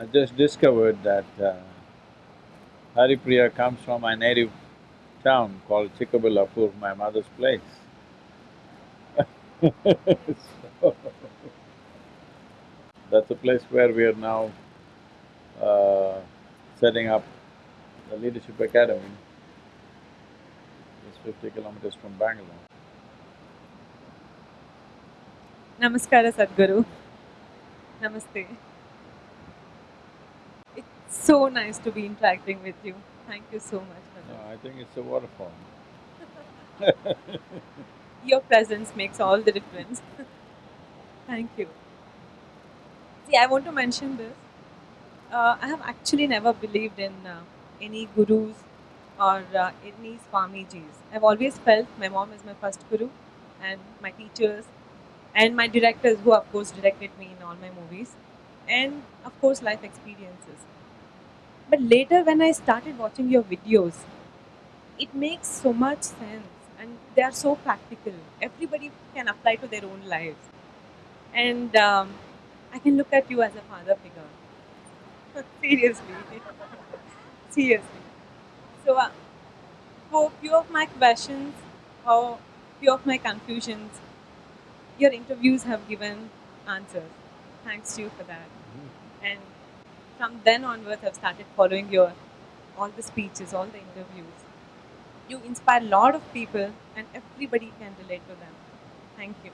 I just discovered that uh, Haripriya comes from my native town called Chikkaballapur, my mother's place. so, that's the place where we are now uh, setting up the Leadership Academy. It's fifty kilometers from Bangalore. Namaskara Sadhguru. Namaste. So nice to be interacting with you. Thank you so much No. I think it's a waterfall. Your presence makes all the difference. Thank you. See, I want to mention this. Uh, I have actually never believed in uh, any gurus or uh, any Swamijis. I've always felt my mom is my first guru and my teachers and my directors who of course directed me in all my movies and of course life experiences. But later when I started watching your videos, it makes so much sense and they are so practical. Everybody can apply to their own lives. And um, I can look at you as a father figure. Seriously. Seriously. So, uh, for few of my questions or few of my confusions, your interviews have given answers. Thanks to you for that. And from then onwards, I've started following your all the speeches, all the interviews. You inspire a lot of people, and everybody can relate to them. Thank you.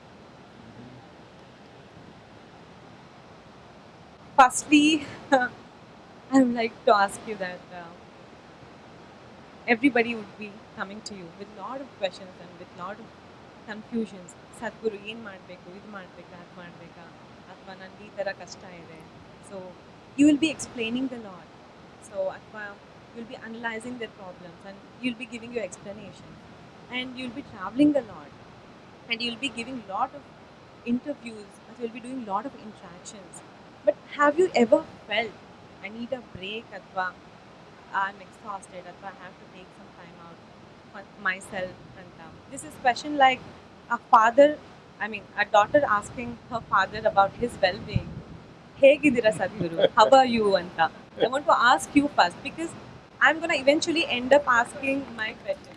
Firstly, I would like to ask you that uh, everybody would be coming to you with a lot of questions and with a lot of confusions ಸದ್ಗುರು ಏನು ಮಾಡಬೇಕು ಇದು ಮಾಡಬೇಕಾ ಅದು ಮಾಡಬೇಕಾ ಅಥವಾ ನನಗೆ ಈ ಥರ ಕಷ್ಟ ಇದೆ so you will be explaining the lot, So Aqua, you'll be analyzing their problems and you'll be giving your explanation. And you'll be traveling the lot. And you'll be giving a lot of interviews. as you'll be doing a lot of interactions. But have you ever felt, I need a break, Atva, I'm exhausted, Atva, I have to take some time out for myself. And um, this is question like a father, I mean, a daughter asking her father about his well-being ಹೇಗಿದ್ದೀರಾ ಸದ್ಗುರು how are you ಅಂತ I want to ask you first because I'm gonna eventually end up asking my questions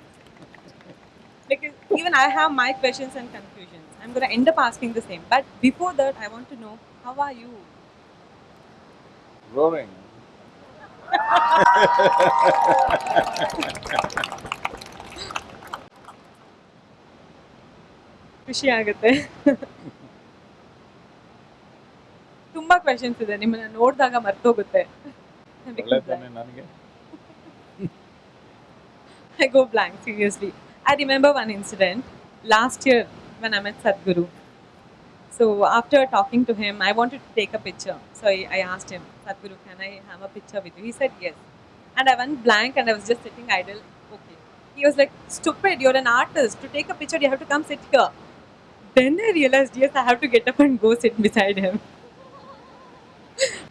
because even I have my questions and confusions. I'm going to end up asking the same. But before that, I want to know how are you? Roaring. ಖುಷಿ ಆಗುತ್ತೆ ತುಂಬಾ questions ಇದೆ ನಿಮ್ಮನ್ನ ನೋಡಿದಾಗ ಮರ್ತೋಗುತ್ತೆ ಒಳ್ಳೆ ತಾನೆ ನನಗೆ I go blank, seriously. I remember one incident last year when I met Sadhguru. So after talking to him, I wanted to take a picture. So I, I asked him, Sadhguru, can I have a picture with you? He said yes. And I went blank and I was just sitting idle. Okay. He was like, stupid, you're an artist. To take a picture, you have to come sit here. Then I realized, yes, I have to get up and go sit beside him.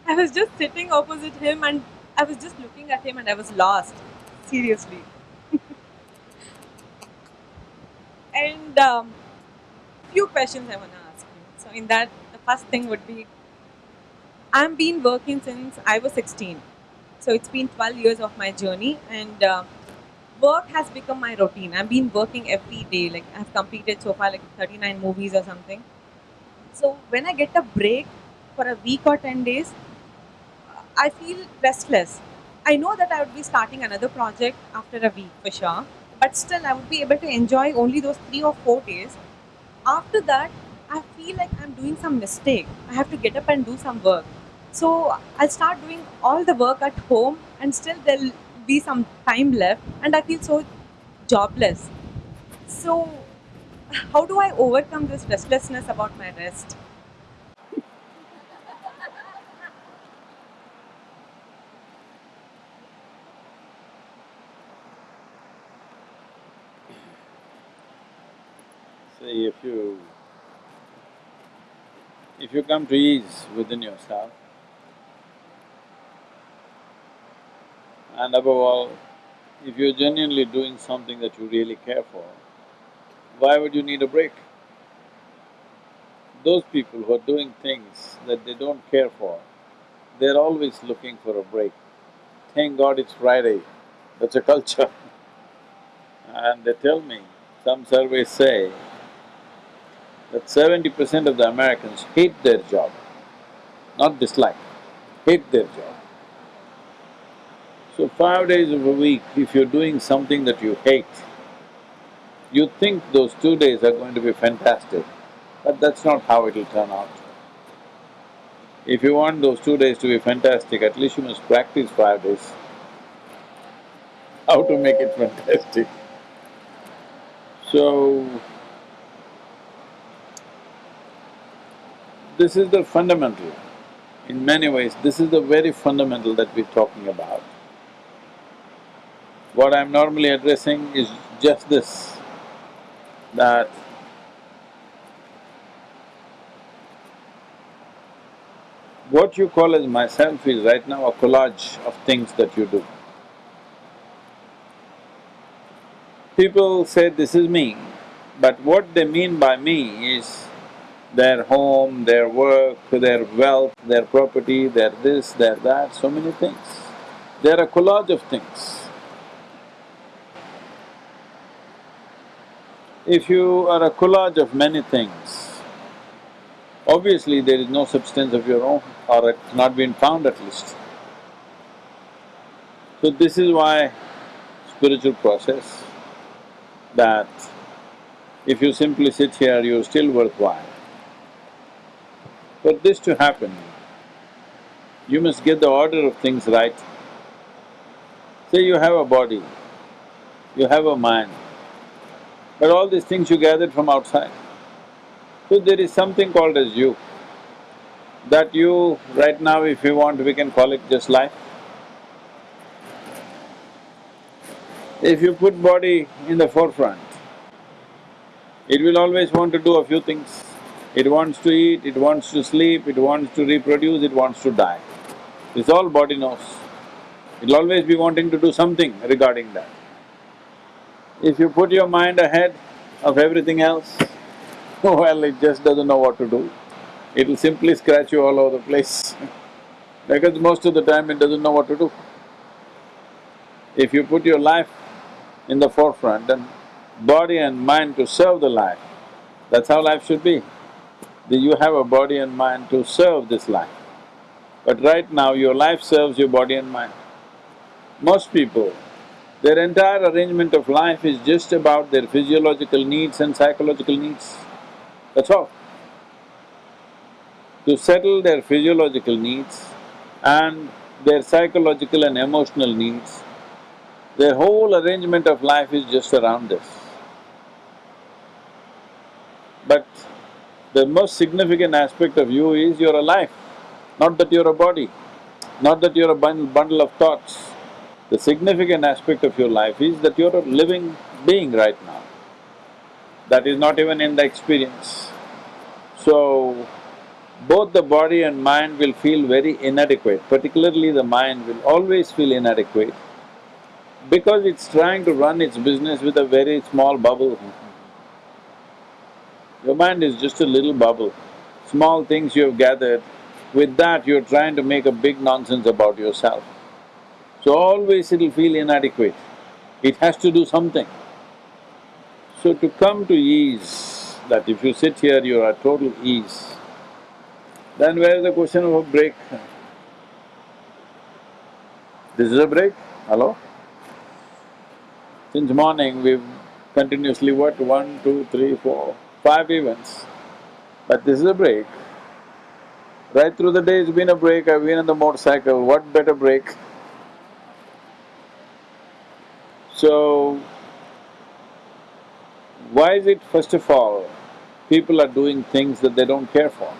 I was just sitting opposite him and I was just looking at him and I was lost. Seriously. and um, few questions I want to ask you. So, in that, the first thing would be I've been working since I was 16. So, it's been 12 years of my journey, and uh, work has become my routine. I've been working every day. Like, I've completed so far like 39 movies or something. So, when I get a break for a week or 10 days, I feel restless. I know that I would be starting another project after a week for sure, but still I would be able to enjoy only those three or four days. After that, I feel like I'm doing some mistake. I have to get up and do some work. So I'll start doing all the work at home, and still there'll be some time left, and I feel so jobless. So, how do I overcome this restlessness about my rest? If you… if you come to ease within yourself, and above all, if you're genuinely doing something that you really care for, why would you need a break? Those people who are doing things that they don't care for, they're always looking for a break. Thank God it's Friday, that's a culture. and they tell me, some surveys say that seventy percent of the Americans hate their job, not dislike, hate their job. So five days of a week, if you're doing something that you hate, you think those two days are going to be fantastic, but that's not how it'll turn out. If you want those two days to be fantastic, at least you must practice five days how to make it fantastic. So, this is the fundamental. In many ways, this is the very fundamental that we're talking about. What I'm normally addressing is just this, that what you call as myself is right now a collage of things that you do. People say this is me, but what they mean by me is their home, their work, their wealth, their property, their this, their that, so many things. They're a collage of things. If you are a collage of many things, obviously there is no substance of your own or it's not been found at least. So this is why spiritual process that if you simply sit here, you're still worthwhile. For this to happen, you must get the order of things right. Say you have a body, you have a mind, but all these things you gathered from outside. So there is something called as you, that you, right now if you want, we can call it just life. If you put body in the forefront, it will always want to do a few things. It wants to eat, it wants to sleep, it wants to reproduce, it wants to die. It's all body knows. It'll always be wanting to do something regarding that. If you put your mind ahead of everything else, well, it just doesn't know what to do. It'll simply scratch you all over the place because most of the time it doesn't know what to do. If you put your life in the forefront, and body and mind to serve the life, that's how life should be. You have a body and mind to serve this life. But right now, your life serves your body and mind. Most people, their entire arrangement of life is just about their physiological needs and psychological needs. That's all. To settle their physiological needs and their psychological and emotional needs, their whole arrangement of life is just around this. But the most significant aspect of you is you're alive, not that you're a body, not that you're a bundle, bundle of thoughts. The significant aspect of your life is that you're a living being right now. That is not even in the experience. So, both the body and mind will feel very inadequate, particularly the mind will always feel inadequate because it's trying to run its business with a very small bubble. Your mind is just a little bubble. Small things you have gathered, with that you're trying to make a big nonsense about yourself. So always it'll feel inadequate. It has to do something. So to come to ease, that if you sit here, you're at total ease, then where's the question of a break? This is a break, hello? Since morning, we've continuously worked one, two, three, four, five events, but this is a break. Right through the day it's been a break, I've been on the motorcycle, what better break? So, why is it first of all, people are doing things that they don't care for?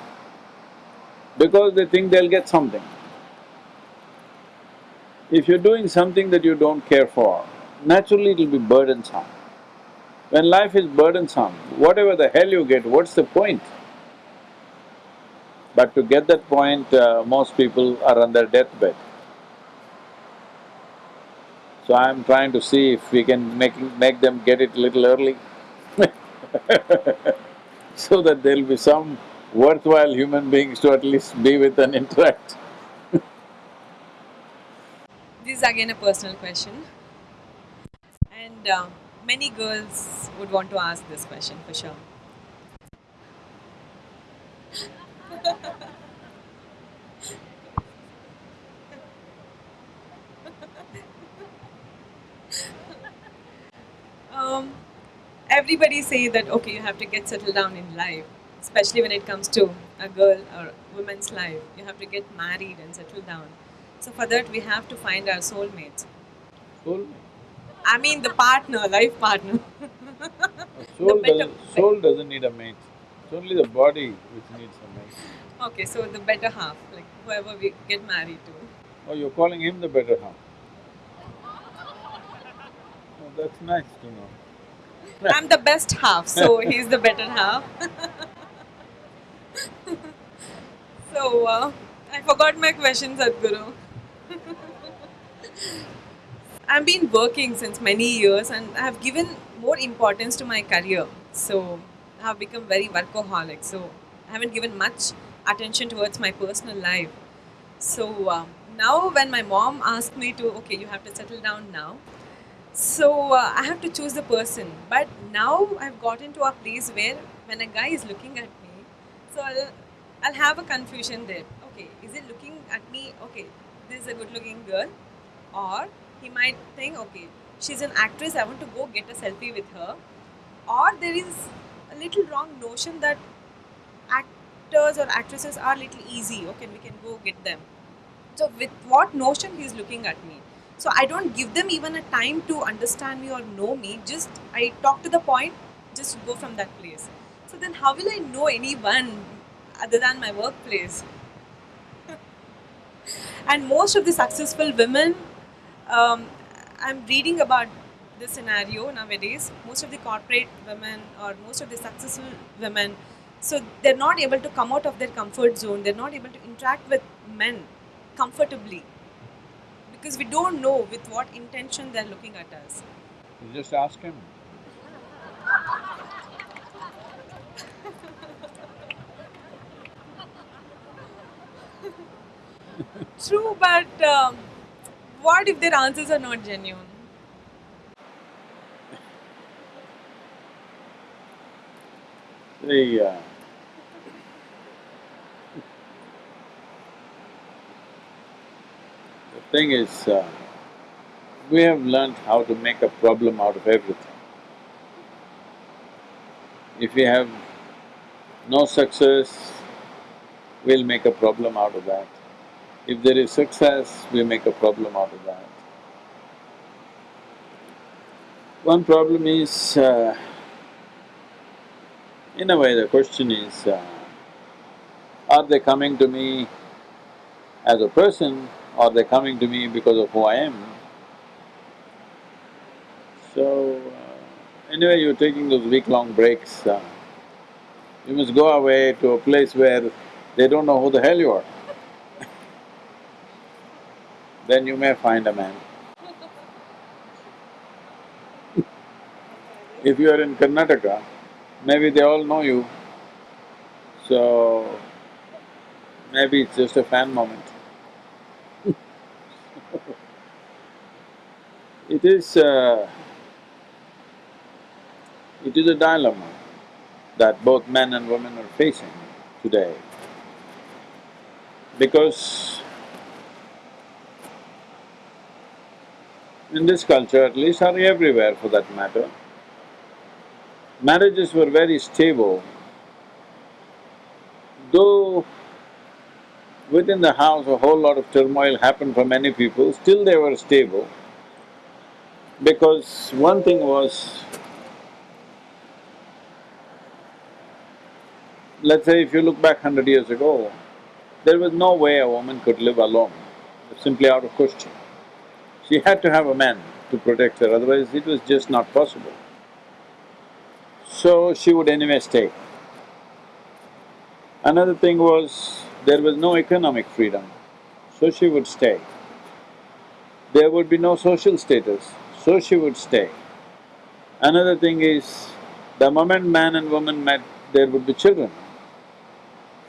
Because they think they'll get something. If you're doing something that you don't care for, naturally it'll be burdensome. When life is burdensome, whatever the hell you get, what's the point? But to get that point, uh, most people are on their deathbed. So I'm trying to see if we can make… make them get it a little early so that there'll be some worthwhile human beings to at least be with and interact this is again a personal question. And uh, many girls would want to ask this question for sure. um, everybody say that okay, you have to get settled down in life, especially when it comes to a girl or woman's life. You have to get married and settle down. So for that, we have to find our soulmates. Soul, I mean, the partner, life partner. soul, better- does, soul doesn't need a mate. It's only the body which needs a mate. okay, so the better half, like whoever we get married to. Oh, you're calling him the better half? Oh, that's nice to know. I'm the best half, so he's the better half. so uh, I forgot my question, Sadhguru. I've been working since many years and I have given more importance to my career. So I have become very workaholic. So I haven't given much attention towards my personal life. So um, now, when my mom asked me to, okay, you have to settle down now, so uh, I have to choose the person. But now I've gotten to a place where when a guy is looking at me, so I'll, I'll have a confusion there. Okay, is he looking at me? Okay, this is a good looking girl. Or he might think, okay, she's an actress, I want to go get a selfie with her. Or there is a little wrong notion that actors or actresses are little easy. Okay, we can go get them. So with what notion he's looking at me. So I don't give them even a time to understand me or know me. Just I talk to the point, just go from that place. So then how will I know anyone other than my workplace? and most of the successful women, um, I'm reading about this scenario nowadays. Most of the corporate women or most of the successful women, so they're not able to come out of their comfort zone. They're not able to interact with men comfortably because we don't know with what intention they're looking at us. You just ask him. True, but um, what if their answers are not genuine? The uh, the thing is, uh, we have learned how to make a problem out of everything. If we have no success, we'll make a problem out of that. If there is success, we make a problem out of that. One problem is, uh, in a way, the question is, uh, are they coming to me as a person or are they coming to me because of who I am? So, uh, anyway, you're taking those week-long breaks, uh, you must go away to a place where they don't know who the hell you are. Then you may find a man. If you are in Karnataka, maybe they all know you, so maybe it's just a fan moment. it is uh, it is a dilemma that both men and women are facing today. Because in this culture at least, or everywhere for that matter, marriages were very stable. Though within the house a whole lot of turmoil happened for many people, still they were stable. Because one thing was, let's say if you look back hundred years ago, there was no way a woman could live alone, simply out of question. She had to have a man to protect her, otherwise it was just not possible. So she would anyway stay. Another thing was, there was no economic freedom, so she would stay. There would be no social status, so she would stay. Another thing is, the moment man and woman met, there would be children,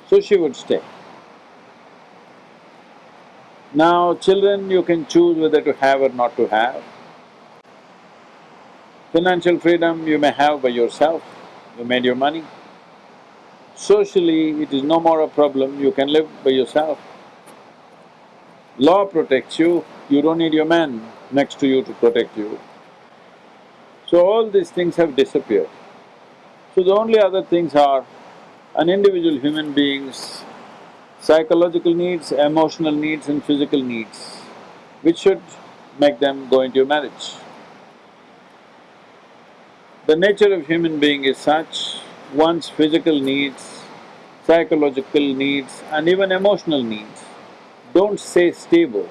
so she would stay. Now, children you can choose whether to have or not to have. Financial freedom you may have by yourself, you made your money. Socially, it is no more a problem, you can live by yourself. Law protects you, you don't need your man next to you to protect you. So all these things have disappeared. So the only other things are an individual human being's psychological needs, emotional needs and physical needs, which should make them go into a marriage. The nature of human being is such, one's physical needs, psychological needs and even emotional needs don't stay stable.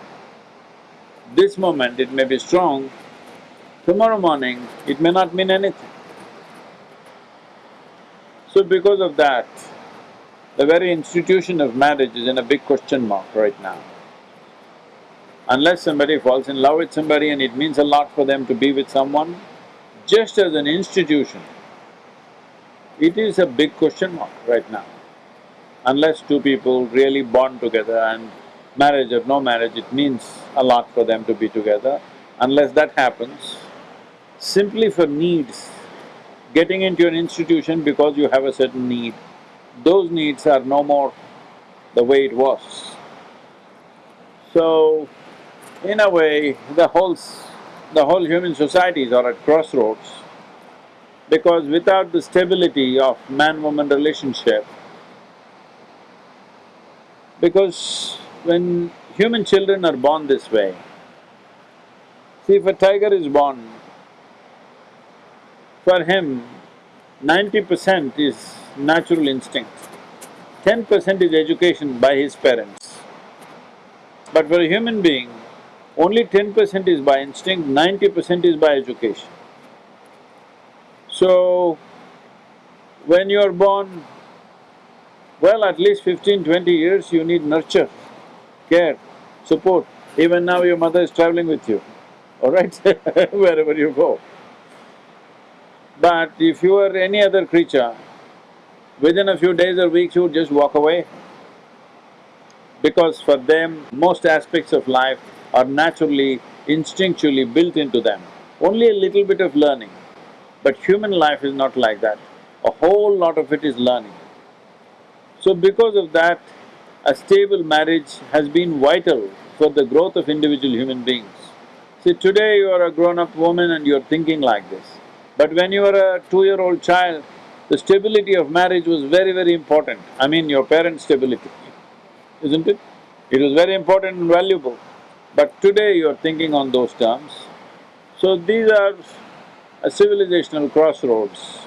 This moment it may be strong, tomorrow morning it may not mean anything. So because of that, the very institution of marriage is in a big question mark right now. Unless somebody falls in love with somebody and it means a lot for them to be with someone, just as an institution, it is a big question mark right now. Unless two people really bond together and marriage or no marriage, it means a lot for them to be together. Unless that happens, simply for needs, getting into an institution because you have a certain need, those needs are no more the way it was. So, in a way, the whole… the whole human societies are at crossroads because without the stability of man-woman relationship, because when human children are born this way, see if a tiger is born, for him, ninety percent is natural instinct, ten percent is education by his parents. But for a human being, only ten percent is by instinct, ninety percent is by education. So, when you're born, well, at least fifteen, twenty years you need nurture, care, support. Even now your mother is traveling with you, all right, wherever you go. But if you are any other creature, within a few days or weeks you would just walk away. Because for them, most aspects of life are naturally, instinctually built into them. Only a little bit of learning. But human life is not like that. A whole lot of it is learning. So because of that, a stable marriage has been vital for the growth of individual human beings. See, today you are a grown-up woman and you're thinking like this. But when you were a two-year-old child, the stability of marriage was very, very important. I mean, your parents' stability, isn't it? It was very important and valuable. But today you're thinking on those terms. So these are a civilizational crossroads.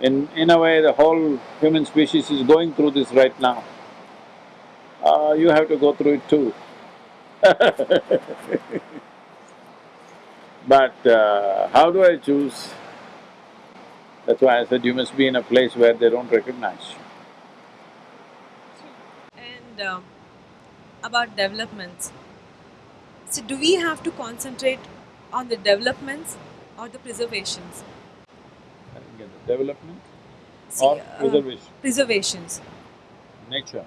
In… in a way, the whole human species is going through this right now. Uh, you have to go through it too But uh, how do I choose? That's why I said you must be in a place where they don't recognize you. And um, about developments, so do we have to concentrate on the developments or the preservations? I didn't get the development See, or uh, preservation, Preservations, nature,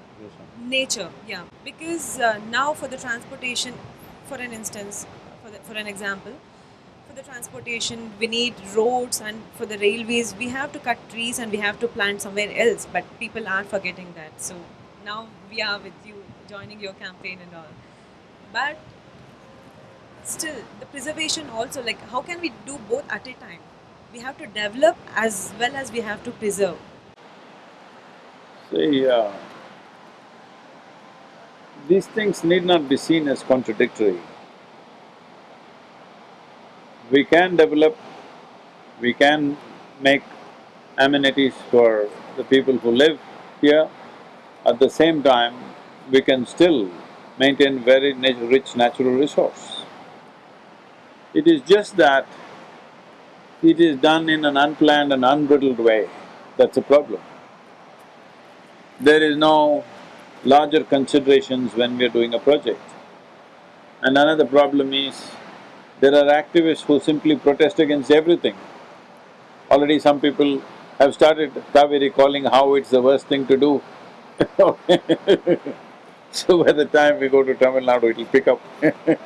nature, yeah. Because uh, now for the transportation, for an instance, for, the, for an example, for the transportation, we need roads and for the railways, we have to cut trees and we have to plant somewhere else, but people are forgetting that. So now we are with you, joining your campaign and all. But still, the preservation also, like how can we do both at a time? We have to develop as well as we have to preserve. See, uh, these things need not be seen as contradictory. We can develop, we can make amenities for the people who live here, at the same time, we can still maintain very nat rich natural resource. It is just that it is done in an unplanned and unbridled way, that's a problem. There is no larger considerations when we are doing a project. And another problem is, there are activists who simply protest against everything. Already some people have started Cauvery Calling how it's the worst thing to do So by the time we go to Tamil Nadu, it'll pick up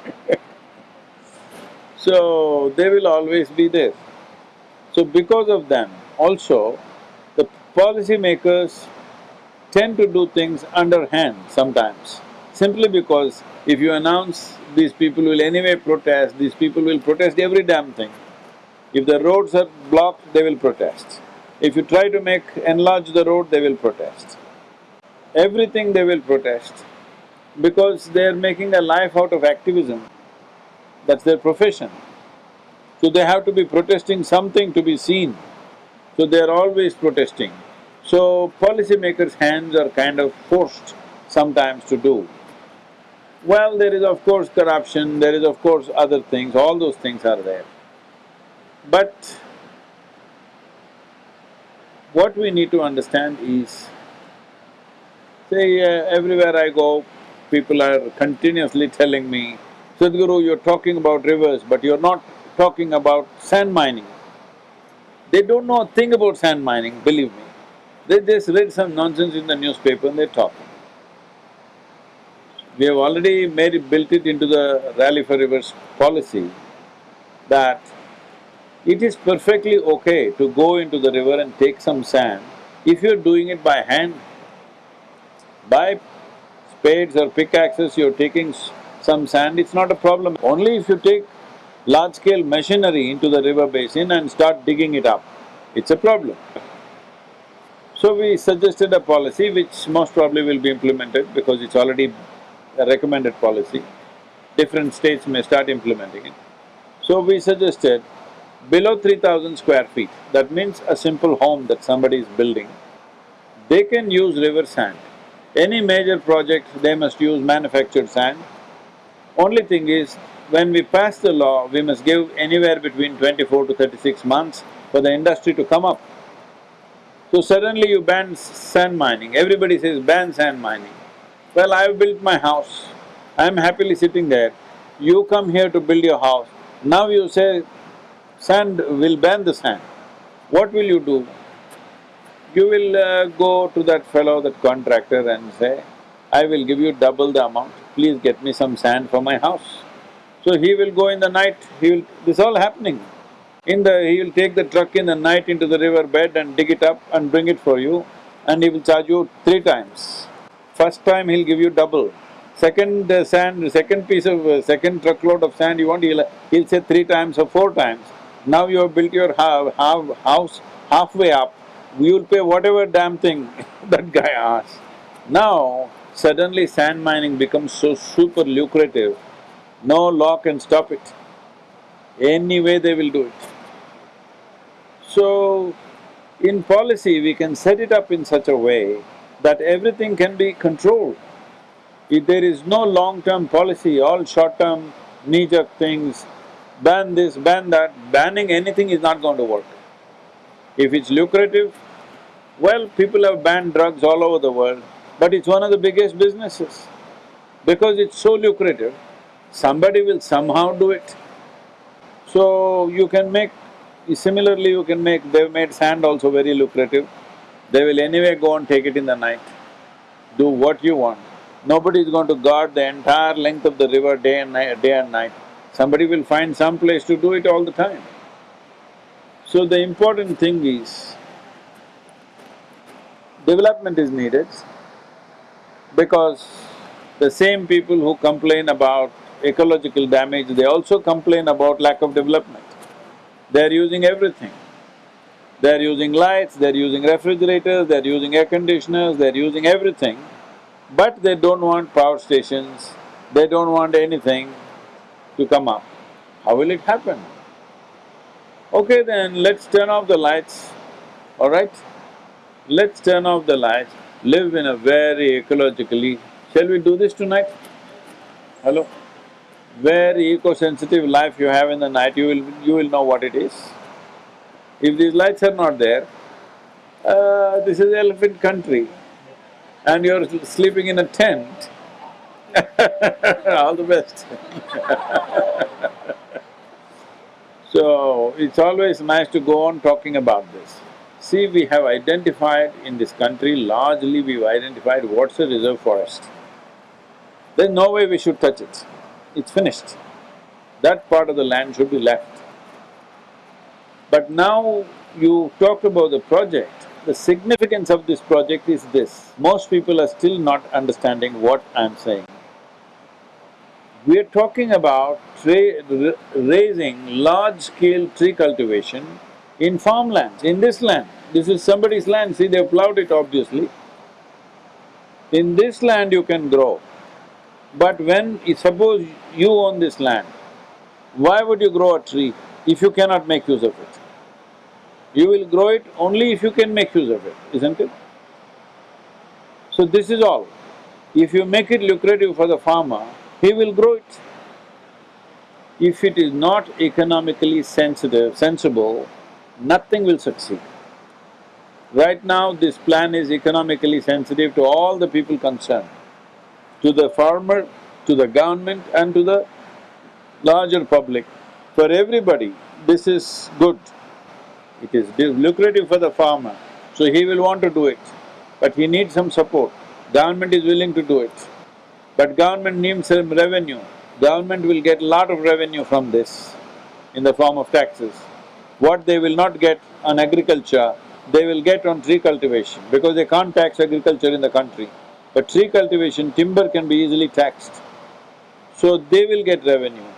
So they will always be there. So because of them, also, the policymakers tend to do things underhand sometimes, simply because if you announce these people will anyway protest, these people will protest every damn thing. If the roads are blocked, they will protest. If you try to make… enlarge the road, they will protest. Everything they will protest because they are making a life out of activism. That's their profession. So they have to be protesting something to be seen. So they are always protesting. So policymakers' hands are kind of forced sometimes to do. Well, there is of course corruption, there is of course other things, all those things are there. But what we need to understand is, say uh, everywhere I go, people are continuously telling me, Sadhguru, you're talking about rivers, but you're not talking about sand mining. They don't know a thing about sand mining, believe me. They just read some nonsense in the newspaper and they talk. We have already made it, built it into the Rally for Rivers policy that it is perfectly okay to go into the river and take some sand if you're doing it by hand. By spades or pickaxes, you're taking some sand, it's not a problem. Only if you take large-scale machinery into the river basin and start digging it up, it's a problem. So we suggested a policy which most probably will be implemented because it's already a recommended policy. Different states may start implementing it. So we suggested below three thousand square feet, that means a simple home that somebody is building, they can use river sand. Any major project, they must use manufactured sand. Only thing is, when we pass the law, we must give anywhere between twenty-four to thirty-six months for the industry to come up. So suddenly you ban sand mining, everybody says ban sand mining. Well, I've built my house, I'm happily sitting there. You come here to build your house, now you say sand, will ban the sand. What will you do? You will uh, go to that fellow, that contractor and say, I will give you double the amount, please get me some sand for my house. So he will go in the night, he will… this all happening. In the… he will take the truck in the night into the river bed and dig it up and bring it for you and he will charge you three times. First time he'll give you double. Second uh, sand, second piece of… Uh, second truckload of sand you want, he'll… he'll say three times or four times. Now you have built your ha house halfway up, you will pay whatever damn thing that guy asks. Now, suddenly sand mining becomes so super lucrative no law can stop it. Any way they will do it. So, in policy we can set it up in such a way that everything can be controlled. If there is no long-term policy, all short-term knee-jerk things, ban this, ban that, banning anything is not going to work. If it's lucrative, well, people have banned drugs all over the world, but it's one of the biggest businesses. Because it's so lucrative, somebody will somehow do it. So you can make… similarly you can make… they've made sand also very lucrative. They will anyway go and take it in the night, do what you want. Nobody is going to guard the entire length of the river day and night… day and night. Somebody will find some place to do it all the time. So the important thing is, development is needed because the same people who complain about ecological damage, they also complain about lack of development. They're using everything. They're using lights, they're using refrigerators, they're using air conditioners, they're using everything, but they don't want power stations, they don't want anything to come up. How will it happen? Okay then, let's turn off the lights, all right? Let's turn off the lights, live in a very ecologically… Shall we do this tonight? Hello? very eco-sensitive life you have in the night, you will… you will know what it is. If these lights are not there, uh, this is elephant country and you're sleeping in a tent, all the best So, it's always nice to go on talking about this. See, we have identified in this country, largely we've identified what's a reserve forest. there's no way we should touch it. It's finished. That part of the land should be left. But now you talked about the project, the significance of this project is this. Most people are still not understanding what I'm saying. We are talking about raising large-scale tree cultivation in farmlands, in this land. This is somebody's land, see they've plowed it obviously. In this land you can grow, but when… suppose you own this land, why would you grow a tree if you cannot make use of it? You will grow it only if you can make use of it, isn't it? So this is all. If you make it lucrative for the farmer, he will grow it. If it is not economically sensitive, sensible, nothing will succeed. Right now, this plan is economically sensitive to all the people concerned, to the farmer, to the government and to the larger public. For everybody, this is good. It is lucrative for the farmer, so he will want to do it. But he needs some support. Government is willing to do it. But government needs some revenue. Government will get a lot of revenue from this in the form of taxes. What they will not get on agriculture, they will get on tree cultivation because they can't tax agriculture in the country. But tree cultivation, timber can be easily taxed. So they will get revenue.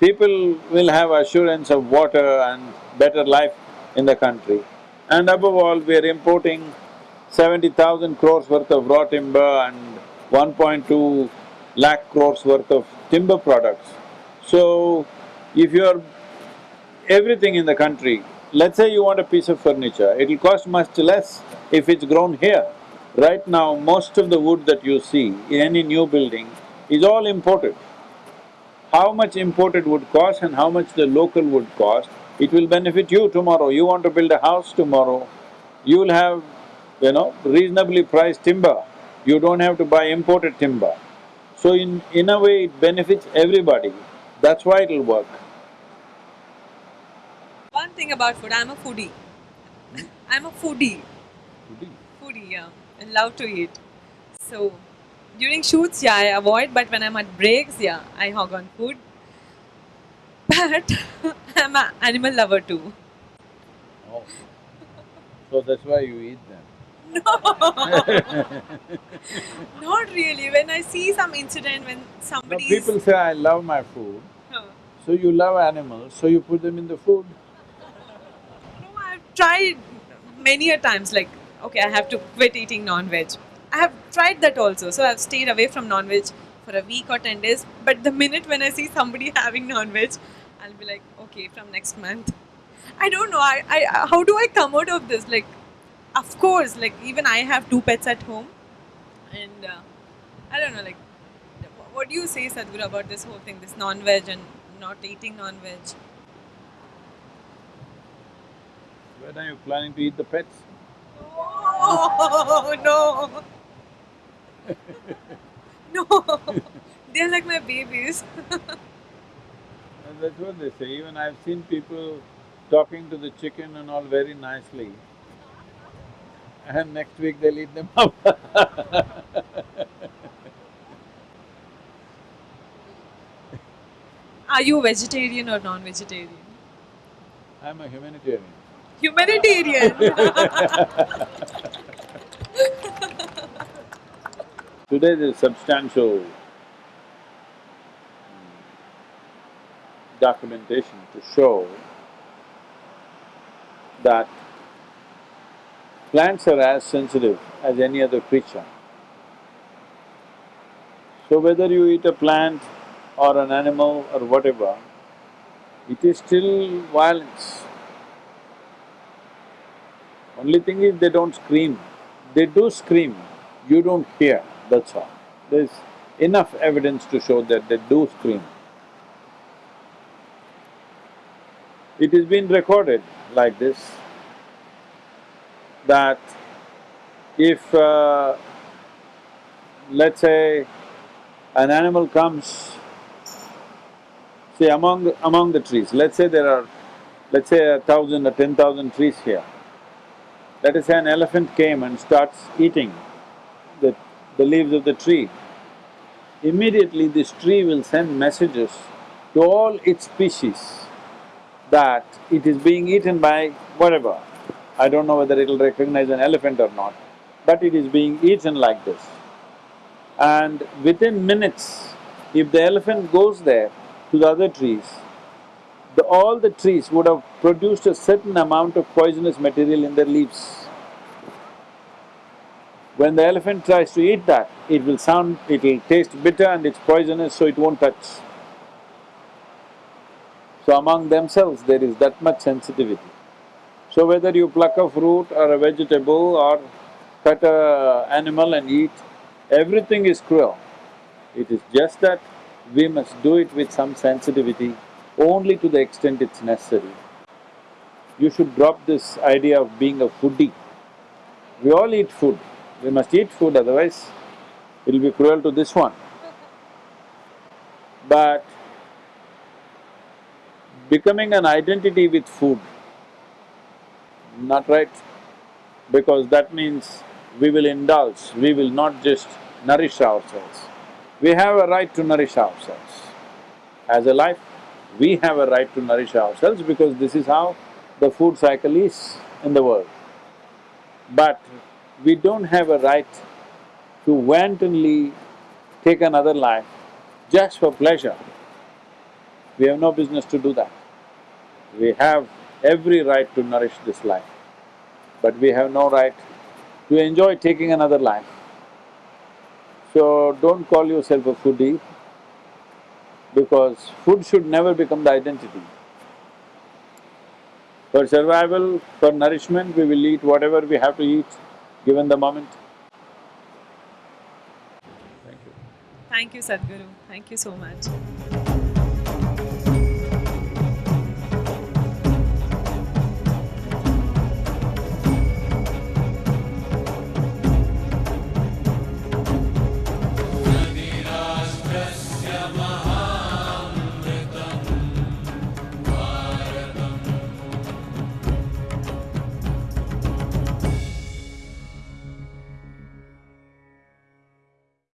People will have assurance of water and better life in the country. And above all, we are importing seventy thousand crores worth of raw timber and one point two lakh crores worth of timber products. So, if you're everything in the country, let's say you want a piece of furniture, it'll cost much less if it's grown here. Right now, most of the wood that you see in any new building is all imported. How much imported wood costs and how much the local wood cost, it will benefit you tomorrow. You want to build a house tomorrow, you will have, you know, reasonably priced timber. You don't have to buy imported timber. So in… in a way, it benefits everybody. That's why it'll work. One thing about food, I'm a foodie. Hmm? I'm a foodie. Foodie? Foodie, yeah. I love to eat. So, during shoots, yeah, I avoid, but when I'm at breaks, yeah, I hog on food. But I'm an animal lover too. Oh. So that's why you eat them? No, not really. When I see some incident when somebody no, people say, I love my food, so you love animals, so you put them in the food. No, I've tried many a times like, okay, I have to quit eating non-veg. I have tried that also, so I've stayed away from non-veg for a week or ten days, but the minute when I see somebody having non-veg, I'll be like, okay, from next month. I don't know, I… I… how do I come out of this, like, of course, like even I have two pets at home and uh, I don't know, like, what do you say, Sadhguru, about this whole thing, this non-veg and not eating non-veg? When are you planning to eat the pets? Oh, no! no! They're like my babies. that's what they say, even I've seen people talking to the chicken and all very nicely and next week they'll eat them up Are you vegetarian or non-vegetarian? I'm a humanitarian. Humanitarian Today there's substantial documentation to show that Plants are as sensitive as any other creature. So whether you eat a plant or an animal or whatever, it is still violence. Only thing is they don't scream. They do scream, you don't hear, that's all. There's enough evidence to show that they do scream. It is been recorded like this that if, uh, let's say, an animal comes, see among… among the trees, let's say there are, let's say a thousand or ten thousand trees here. Let us say an elephant came and starts eating the, the leaves of the tree. immediately this tree will send messages to all its species that it is being eaten by whatever. I don't know whether it'll recognize an elephant or not, but it is being eaten like this. And within minutes, if the elephant goes there to the other trees, the, all the trees would have produced a certain amount of poisonous material in their leaves. When the elephant tries to eat that, it will sound… it will taste bitter and it's poisonous, so it won't touch. So among themselves, there is that much sensitivity. So whether you pluck a fruit or a vegetable or cut a animal and eat, everything is cruel. It is just that we must do it with some sensitivity only to the extent it's necessary. You should drop this idea of being a foodie. We all eat food, we must eat food otherwise it'll be cruel to this one. But becoming an identity with food, not right, because that means we will indulge, we will not just nourish ourselves. We have a right to nourish ourselves. As a life, we have a right to nourish ourselves because this is how the food cycle is in the world. But we don't have a right to wantonly take another life just for pleasure. We have no business to do that. We have every right to nourish this life, but we have no right to enjoy taking another life. So don't call yourself a foodie because food should never become the identity. For survival, for nourishment, we will eat whatever we have to eat given the moment. Thank you. Thank you, Sadhguru. Thank you so much.